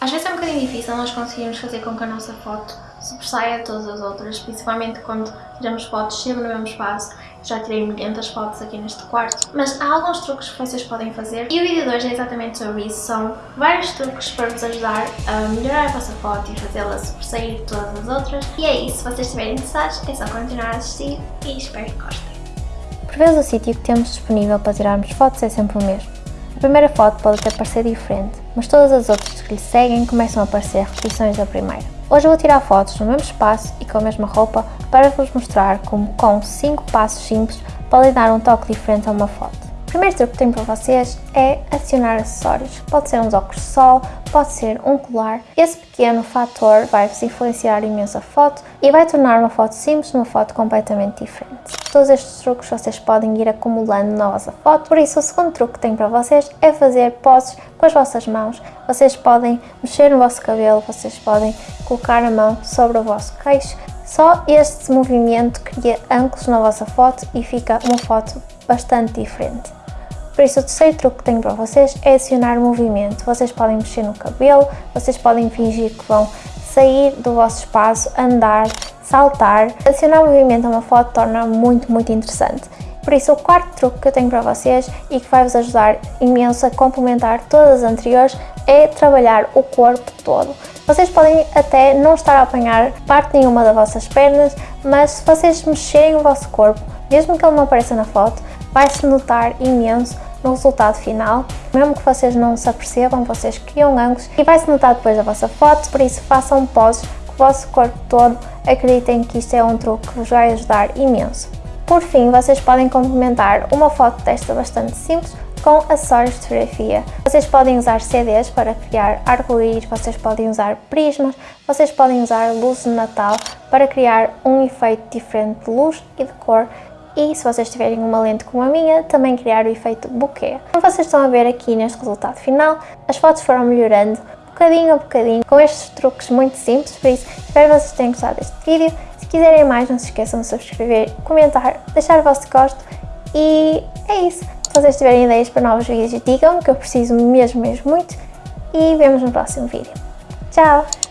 Às vezes é um bocadinho difícil nós conseguirmos fazer com que a nossa foto sobressaia de todas as outras, principalmente quando tiramos fotos sempre no mesmo espaço. Já tirei milhentas fotos aqui neste quarto, mas há alguns truques que vocês podem fazer e o vídeo de hoje é exatamente sobre isso. São vários truques para vos ajudar a melhorar a vossa foto e fazê-la sobressair de todas as outras. E é isso, se vocês estiverem interessados é só continuar a assistir e espero que gostem. Por vezes o sítio que temos disponível para tirarmos fotos é sempre o mesmo. A primeira foto pode até parecer diferente, mas todas as outras que lhe seguem começam a aparecer repetições da primeira. Hoje vou tirar fotos no mesmo espaço e com a mesma roupa para vos mostrar como com 5 passos simples podem dar um toque diferente a uma foto. O primeiro truque que tenho para vocês é adicionar acessórios. Pode ser uns óculos de sol, pode ser um colar. Esse pequeno fator vai-vos influenciar imenso a foto e vai tornar uma foto simples numa foto completamente diferente. Todos estes truques vocês podem ir acumulando na vossa foto, por isso o segundo truque que tenho para vocês é fazer poses com as vossas mãos. Vocês podem mexer no vosso cabelo, vocês podem colocar a mão sobre o vosso queixo. Só este movimento cria ângulos na vossa foto e fica uma foto bastante diferente. Por isso o terceiro truque que tenho para vocês é adicionar movimento. Vocês podem mexer no cabelo, vocês podem fingir que vão sair do vosso espaço, andar, saltar. Adicionar movimento a uma foto torna muito, muito interessante. Por isso o quarto truque que eu tenho para vocês e que vai vos ajudar imenso a complementar todas as anteriores é trabalhar o corpo todo. Vocês podem até não estar a apanhar parte nenhuma das vossas pernas, mas se vocês mexerem o vosso corpo, mesmo que ele não apareça na foto, vai-se notar imenso no resultado final. Mesmo que vocês não se apercebam, vocês criam ângulos e vai-se notar depois da vossa foto, por isso façam poses com o vosso corpo todo. Acreditem que isto é um truque que vos vai ajudar imenso. Por fim, vocês podem complementar uma foto desta bastante simples com acessórios de fotografia. Vocês podem usar CDs para criar arco-íris, vocês podem usar prismas, vocês podem usar luzes de Natal para criar um efeito diferente de luz e de cor e se vocês tiverem uma lente como a minha, também criar o efeito bokeh. Como vocês estão a ver aqui neste resultado final, as fotos foram melhorando bocadinho a bocadinho com estes truques muito simples, por isso espero que vocês tenham gostado deste vídeo. Se quiserem mais, não se esqueçam de subscrever, comentar, deixar o vosso gosto e é isso. Se vocês tiverem ideias para novos vídeos, digam que eu preciso mesmo, mesmo muito e vemos no próximo vídeo. Tchau!